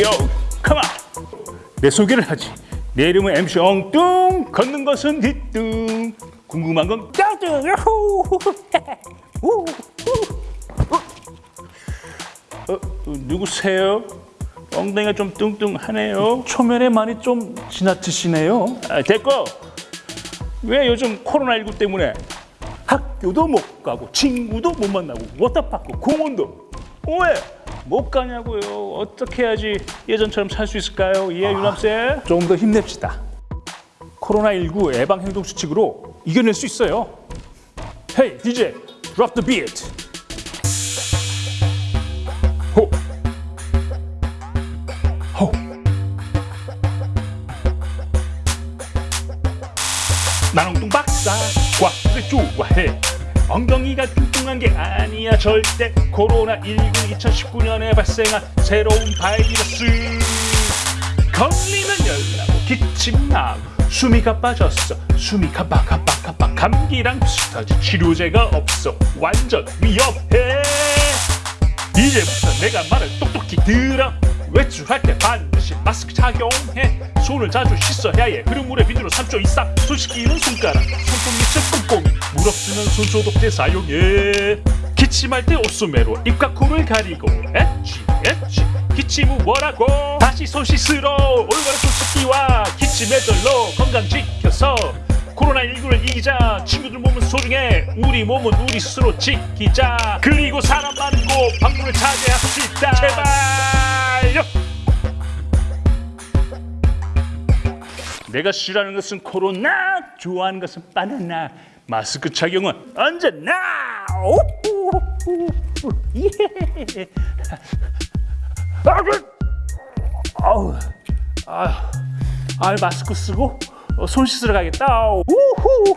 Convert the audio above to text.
요, 컴온. 내 소개를 하지. 내 이름은 MC 엉뚱. 걷는 것은 뒤뚱. 궁금한 건 우. 어, 어, 누구세요? 엉덩이가 좀 뚱뚱하네요. 초면에 많이 좀 지나치시네요. 아, 됐고. 왜 요즘 코로나19 때문에 학교도 못 가고 친구도 못 만나고 워터파크 공원도 왜 못 가냐고요? 어떻게 해야지 예전처럼 살 수 있을까요? 예, 유남쌤. 조금 더 힘냅시다. 코로나19 예방 행동 수칙으로 이겨낼 수 있어요. Hey DJ, drop the beat. 호. 호. 난 엉뚱 박사 과학을 좋아해 엉덩이가 뚱뚱한 게 아니야. 절대 코로나19 2019년에 발생한 새로운 바이러스. 걸리면 열나고 기침 나고 숨이 가빠졌어. 숨이 가빠 가빠 가빠 감기랑 비슷하지. 치료제가 없어. 완전 위험해. 이제부터 내가 말을 똑똑히 들어 외출할 때 반드시 마스크 착용해. 손을 자주 씻어야 해. 흐른 물에 비누로 3초 이상 손 씻기는 손가락. 손톱 밑을 꼼꼼히 물 없으면 손 소독제 사용해. 기침할 때 옷소매로 입과 코를 가리고 엣지 엣지 기침 후 뭐라고? 다시 손 씻으러 올바른 손 씻기와 기침 예절로 건강 지켜서. 코로나19를 이기자. 친구들 몸은 소중해. 우리 몸은 우리 스스로 지키자. 그리고 사람 많은 곳 방문을 차지합시다. 제발 요 내가 싫어하는 것은 코로나 좋아하는 것은 바나나 마스크 착용은 언제나. 예. 아유 마스크 쓰고 어, 손 씻으러 가겠다. 우후.